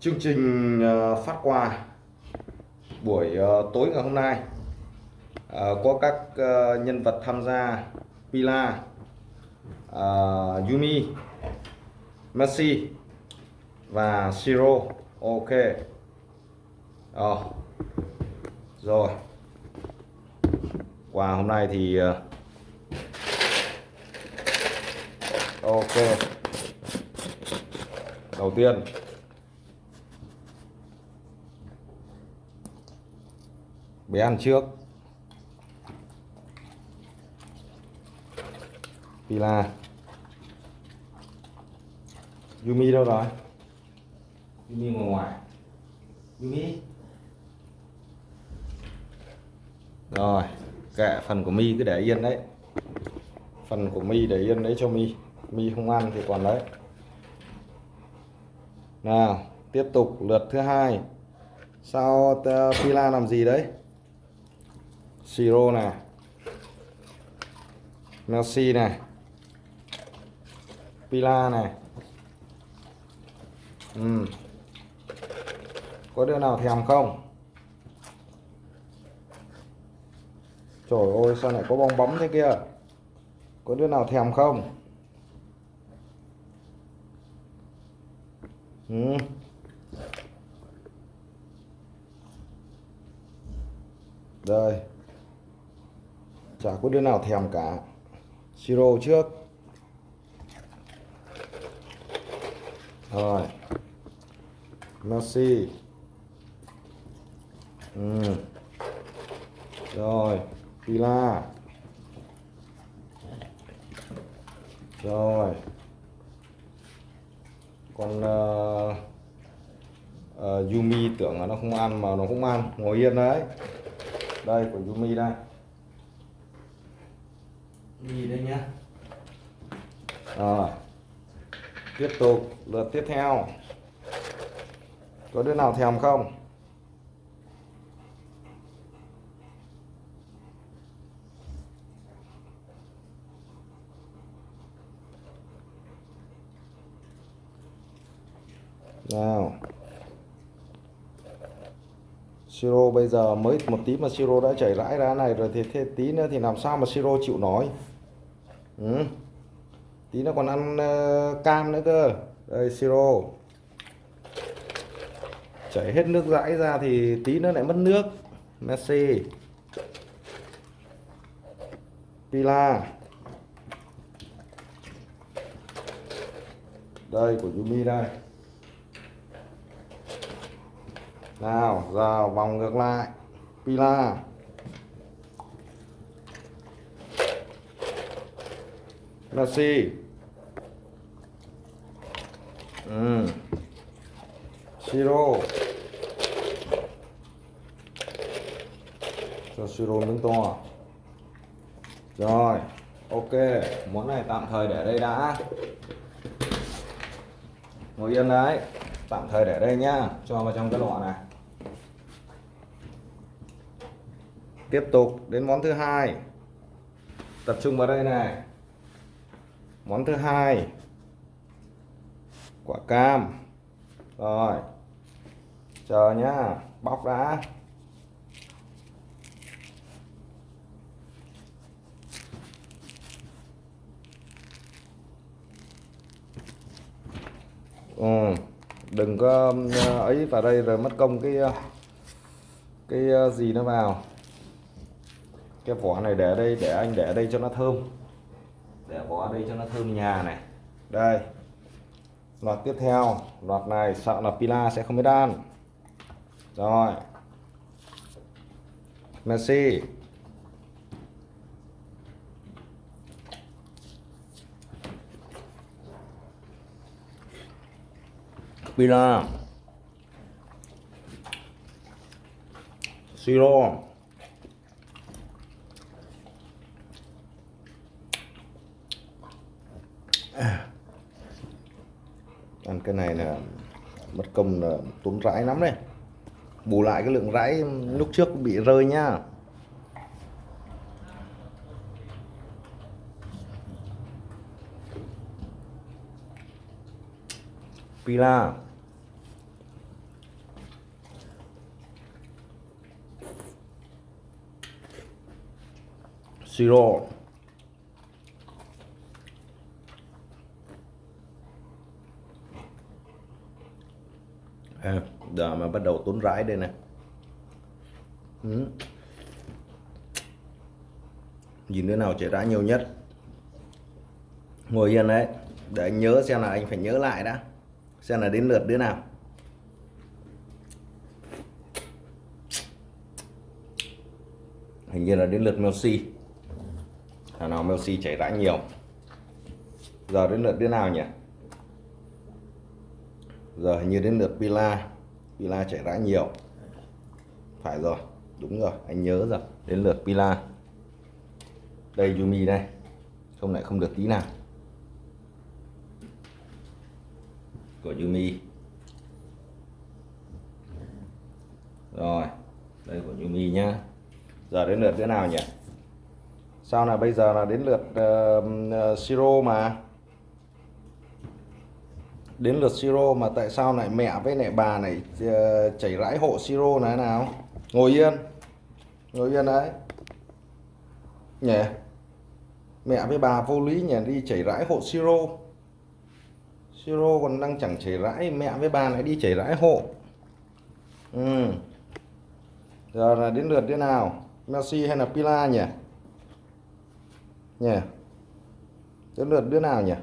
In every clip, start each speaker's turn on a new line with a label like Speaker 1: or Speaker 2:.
Speaker 1: chương trình ờ, phát quà buổi ờ, tối ngày hôm nay ờ, có các nhân vật tham gia Pila Yumi, Messi và Siro ok. Ờ. rồi. Quà hôm nay thì ok. Đầu tiên bé ăn trước. Pila. Yumi đâu rồi? Yumi ngồi ngoài. Yumi. Rồi kệ phần của mi cứ để yên đấy. Phần của mi để yên đấy cho mi. Mi không ăn thì còn đấy. Nào tiếp tục lượt thứ hai. Sao Pila làm gì đấy Siro này Messi này Pila này ừ. có đứa nào thèm không? Trời ơi, sao lại có bong bóng thế kia? Có đứa nào thèm không? Ừ. Đây. Chả có đứa nào thèm cả. Siro trước. Rồi. Messi. Ừ. Rồi. Pila. Rồi. Còn uh, uh, Yumi tưởng là nó không ăn mà nó cũng ăn. Ngồi yên đấy. Đây của Yumi đây nhìn đây nhá. Rồi. Tiếp tục, lượt tiếp theo. Có đứa nào thèm không? Nào. Siro bây giờ mới một tí mà Siro đã chảy rãi ra này rồi thì thế tí nữa thì làm sao mà Siro chịu nói? Ừ. tí nó còn ăn uh, cam nữa cơ. Đây Siro. Chảy hết nước dãi ra thì tí nó lại mất nước. Messi Pila. Đây của Yumi đây. Nào giờ vòng ngược lại. Pila. Messi ừ. Siro cho Siro miếng to. Rồi, ok. Món này tạm thời để đây đã. Ngồi yên đấy. Tạm thời để đây nhá. Cho vào trong cái lọ này. Tiếp tục đến món thứ hai. Tập trung vào đây này món thứ hai, quả cam. Rồi, chờ nhá, bóc đã. Ừ. đừng có ờ, ấy vào đây rồi mất công cái ờ, cái ờ, gì nó vào. Cái vỏ này để đây, để anh để đây cho nó thơm để vỏ đây cho nó thơm nhà này. Đây. Loạt tiếp theo. Loạt này, sợ là pila sẽ không biết ăn. Rồi. Messi. Pila. Siro. ăn cái này là mất công là tốn rãi lắm đấy. Bù lại cái lượng rãi lúc trước bị rơi nhá. Pila. Siro. À, giờ mà bắt đầu tốn rãi đây nè ừ. nhìn đứa nào chảy rãi nhiều nhất. Ngồi yên đấy để anh nhớ xem là anh phải nhớ lại đã. Xem là đến lượt đứa nào. Hình như là đến lượt Messi thằng nào Messi chảy rãi nhiều. Giờ đến lượt đứa nào nhỉ? Giờ hình như đến lượt Pila. Pila chảy rãi nhiều. Phải rồi đúng rồi anh nhớ rồi. Đến lượt Pila. Đây Yumi đây. Không lại không được tí nào. Của Yumi. Rồi đây của Yumi nhá. Giờ đến lượt thế nào nhỉ? Sao là bây giờ là đến lượt ờ, ờ, uh, uh, Siro mà? Đến lượt Siro mà tại sao lại mẹ với lại bà này ờ, chảy rãi hộ Siro này nào? Ngồi yên ngồi yên đấy. Nhỉ? Mẹ với bà vô lý nhỉ, đi chảy rãi hộ Siro. Siro còn đang chẳng chảy rãi, mẹ với bà lại đi chảy rãi hộ. Ừ. giờ là đến lượt thế nào? Messi hay là Pila nhỉ? Nhỉ? Đến lượt đứa nào nhỉ?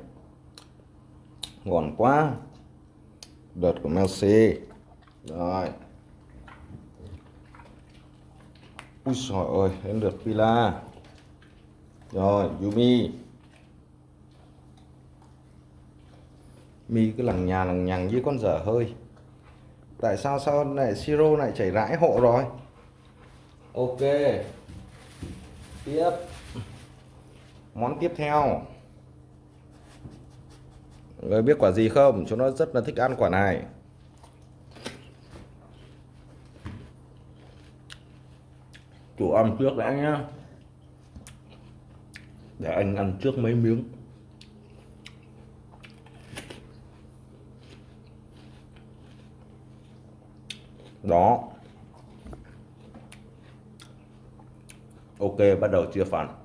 Speaker 1: Ngon quá. Đợt của Messi. Rồi. Ui trời ơi, đến lượt Pila. Rồi, Yumi. Mi cứ lằng nhà lằng nhằng như con dở hơi. Tại sao sao lại siro lại chảy rãi hộ rồi? Ok. Tiếp. Món tiếp theo người biết quả gì không? Chúng nó rất là thích ăn quả này. Chủ ăn trước đã nhá. Để anh ăn trước mấy miếng. Đó. Ok, bắt đầu chia phần.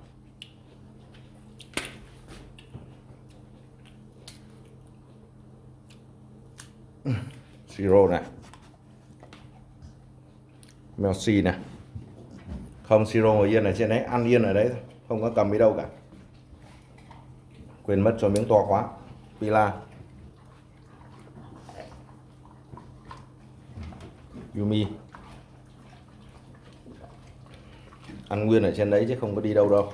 Speaker 1: Siro này Messi này không siro ngồi yên ở trên đấy ăn yên ở đấy không có cầm đi đâu cả. Quên mất, cho miếng to quá. Pila. Yumi. Ăn nguyên ở trên đấy chứ không có đi đâu đâu.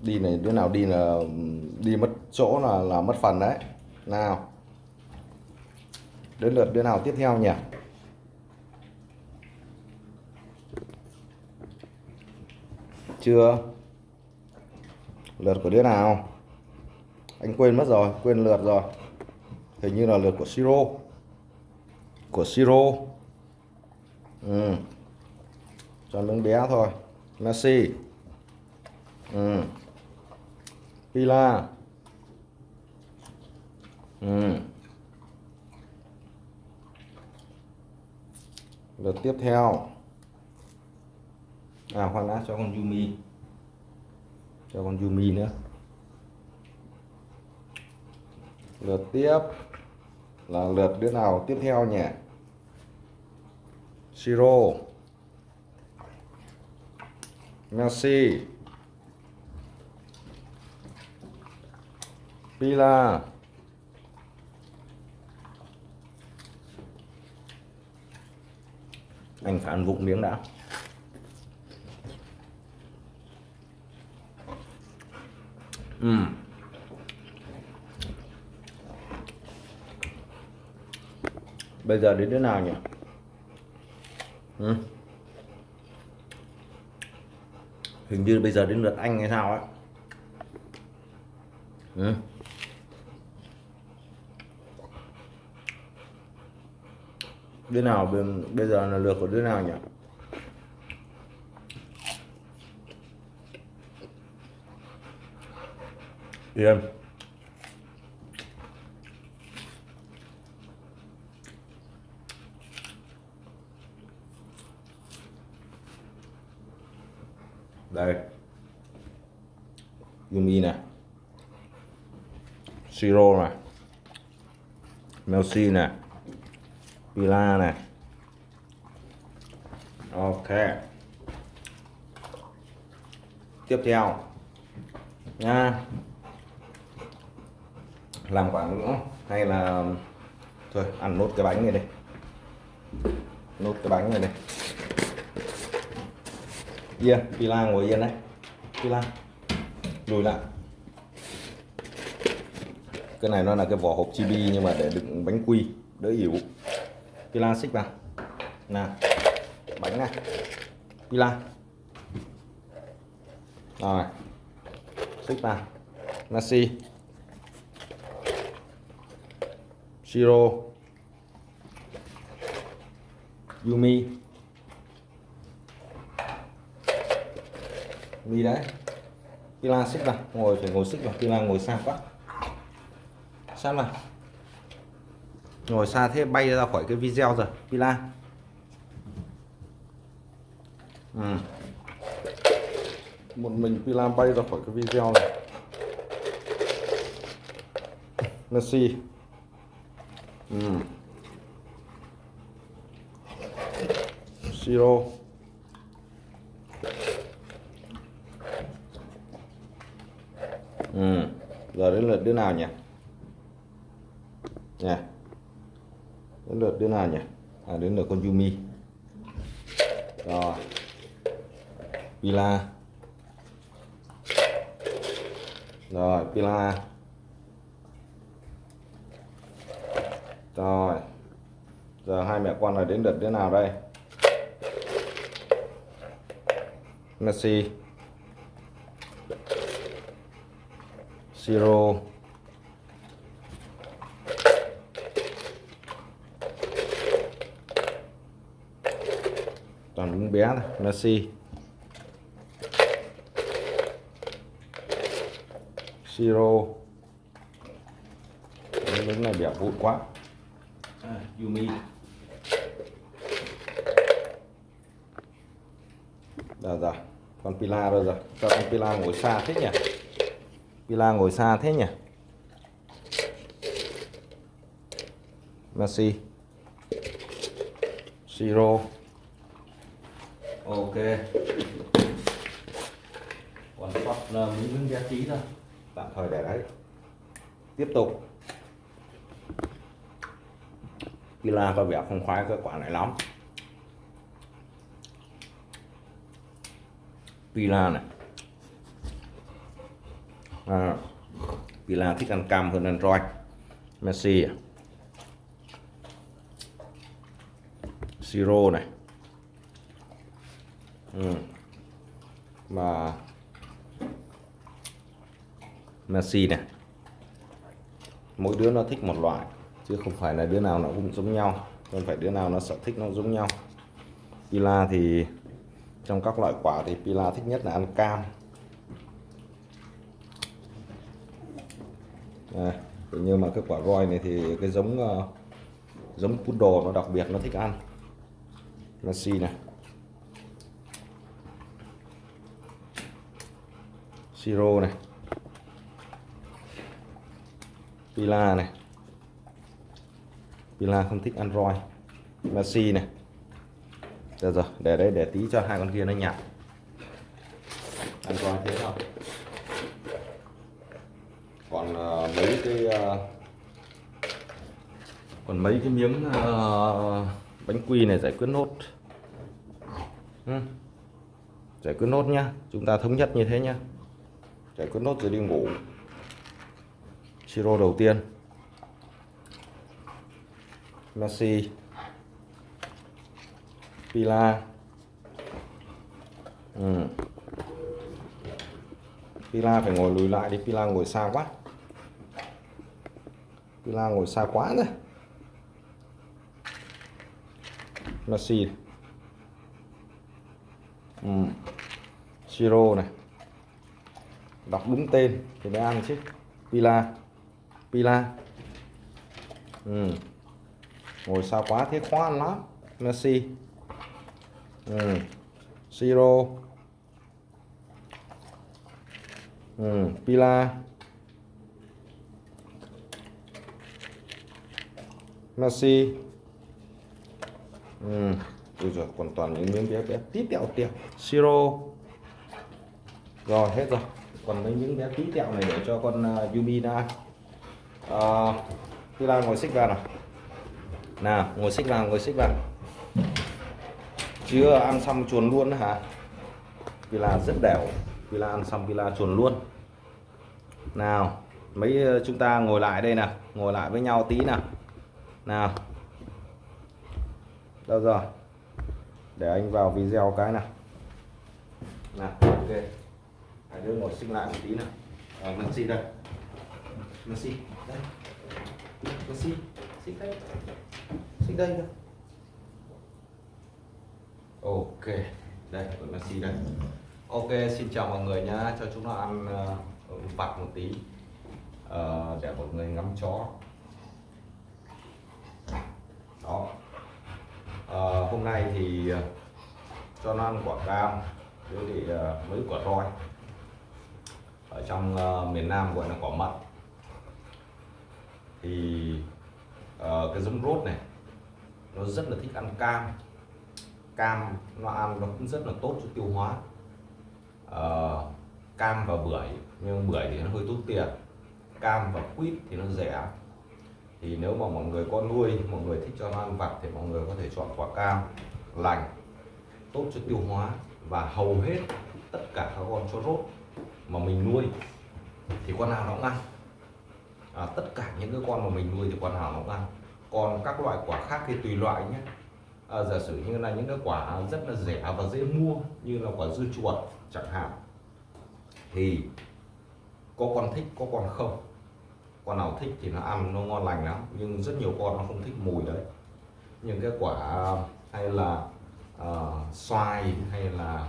Speaker 1: Đi này, đứa nào đi là, đi mất chỗ là là mất phần đấy. Nào đến lượt bên nào tiếp theo nhỉ? Chưa? Lượt của đứa nào? Anh quên mất rồi, quên lượt rồi. Hình như là lượt của siro. Của siro. Ừ. cho miếng bé thôi. Messi. Ừ. pila. Ừ. lượt tiếp theo. À khoan đã, cho con Yumi. Cho con Yumi nữa. Lượt tiếp là lượt đứa nào tiếp theo nhỉ? Siro Messi Pila. Anh phải ăn vụng miếng đã uhm. bây giờ đến thế nào nhỉ uhm. hình như bây giờ đến lượt anh hay sao ấy ừ. Đứa nào bây giờ là lượt của đứa nào nhỉ? Yên. Đây. Yumi này Siro này Melsi này Villa này Ok. Tiếp theo. Nha. Làm quả nữa. Hay là, thôi, ăn nốt cái bánh này đây nốt cái bánh này đây yên pila ngồi yên đấy. Pila lùi lại. Cái này nó là cái vỏ hộp chibi nhưng mà để đựng bánh quy, đỡ yếu pila xích vào. Nè, bánh này. Pila rồi xích vào. Nasi Shiro Yumi. Mi đấy? Pila xích vào. Ngồi phải ngồi xích vào. Pila ngồi xa quá. Sát vào ngồi xa thế bay ra khỏi cái video rồi, Pila ừ. một mình Pila bay ra khỏi cái video này Messi ừ. Siro ừ. giờ đến lượt đứa nào nhỉ nha đến lượt đứa nào nhỉ? À đến lượt con Yumi. Rồi. Pila. Rồi Pila. Rồi. Giờ hai mẹ con này đến lượt đứa nào đây? Messi. Siro toàn đứng bé thôi Messi Siro. Đứng này bẻo vụn quá. À, Yumi. Rồi rồi Con Pila rồi rồi Sao con Pila ngồi xa thế nhỉ? Pila ngồi xa thế nhỉ? Messi Siro Ok. Còn sót là ờ, miếng miếng giá trí thôi. Tạm thời để đấy. Tiếp tục. Pila có vẻ không khoái cái quả này lắm. Pila này. À, Pila thích ăn cam hơn ăn roi Messi. À. Siro này ừ. Messi này mỗi đứa nó thích một loại chứ không phải là đứa nào nó cũng giống nhau. Không phải đứa nào nó sở thích nó giống nhau. Pila thì trong các loại quả thì Pila thích nhất là ăn cam. À, nhưng mà cái quả roi này thì cái giống uh, giống poodle nó đặc biệt nó thích ăn. Messi này Siro này. Pila này. Pila không thích android, Messi này. Được rồi để đây để tí cho hai con kia nó nhặt ăn thế thôi. Còn uh, mấy cái uh, còn mấy cái miếng uh, bánh quy này giải quyết nốt. Ừ. giải quyết nốt nhá. Chúng ta thống nhất như thế nhá giải quyết nốt rồi đi ngủ. Siro đầu tiên. Messi. Pila. Ừ. Pila phải ngồi lùi lại đi. Pila ngồi xa quá. Pila ngồi xa quá rồi. Messi. Ừ. Siro này đọc đúng tên thì mới ăn chứ. Pila. Pila. Ừ. ngồi xa quá thế? Khó ăn lắm. Messi. Ừ. Siro. Ừ, Pila. Messi. Ừ. Ui giời, còn toàn những miếng bé bé. Tí tẹo tẹo. Siro. Rồi hết rồi còn mấy những bé tí tẹo này để cho con uh, Yumi nó ăn uh, Pila ngồi xích vào nào. Nào ngồi xích vào ngồi xích vào. Chưa ăn xong chuồn luôn hả? Pila rất đều. Pila ăn xong Pila chuồn luôn. Nào mấy ờ, chúng ta ngồi lại đây nè, ngồi lại với nhau tí nào. Nào. Đâu rồi? Để anh vào video cái nào. Nào ok. Hải đứa ngồi sinh lại một tí nào. Ờ, à, Messi đây. Messi đây. Messi xích đây. Xích đây cơ. Ok đây còn Messi đây. Ok xin chào mọi người nhá. Cho chúng nó ăn uh, vặt một tí. Uh, để mọi người ngắm chó. Đó. Uh, hôm nay thì uh, cho nó ăn quả cam với thì uh, mấy quả roi ở trong uh, miền Nam gọi là quả mận. Thì uh, cái giống rốt này nó rất là thích ăn cam. Cam nó ăn nó cũng rất là tốt cho tiêu hóa. Uh, cam và bưởi nhưng bưởi thì nó hơi tốn tiền. Cam và quýt thì nó rẻ. Thì nếu mà mọi người con nuôi mọi người thích cho nó ăn vặt thì mọi người có thể chọn quả cam lành tốt cho tiêu hóa và hầu hết tất cả các con chó rốt mà mình nuôi thì con nào nó cũng ăn. À, tất cả những cái con mà mình nuôi thì con nào nó cũng ăn. Còn các loại quả khác thì tùy loại nhé. À, giả sử như là những cái quả rất là rẻ và dễ mua như là quả dưa chuột chẳng hạn thì có con thích có con không? Con nào thích thì nó ăn nó ngon lành lắm nhưng rất nhiều con nó không thích mùi đấy. Những cái quả hay là uh, xoài hay là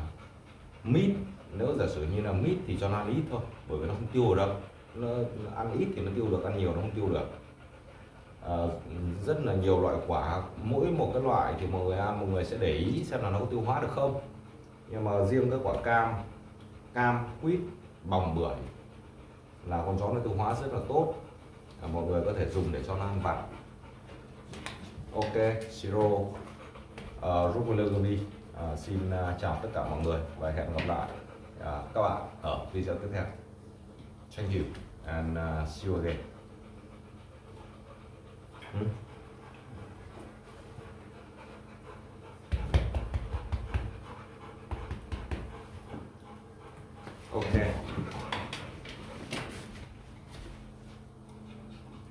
Speaker 1: mít nếu giả sử như là mít thì cho nó ăn ít thôi bởi vì nó không tiêu được. Nó ăn ít thì nó tiêu được ăn nhiều nó không tiêu được. À, rất là nhiều loại quả mỗi một cái loại thì mọi người ăn mọi người sẽ để ý xem là nó có tiêu hóa được không. Nhưng mà riêng cái quả cam cam quýt bòng bưởi là con chó nó tiêu hóa rất là tốt. À, mọi người có thể dùng để cho nó ăn vặt. Ok siro uh, ờ, Rukulogami uh, ờ, xin uh, chào tất cả mọi người và hẹn gặp lại uh, các bạn ở video tiếp theo thank you and uh, see you again hmm? Okay.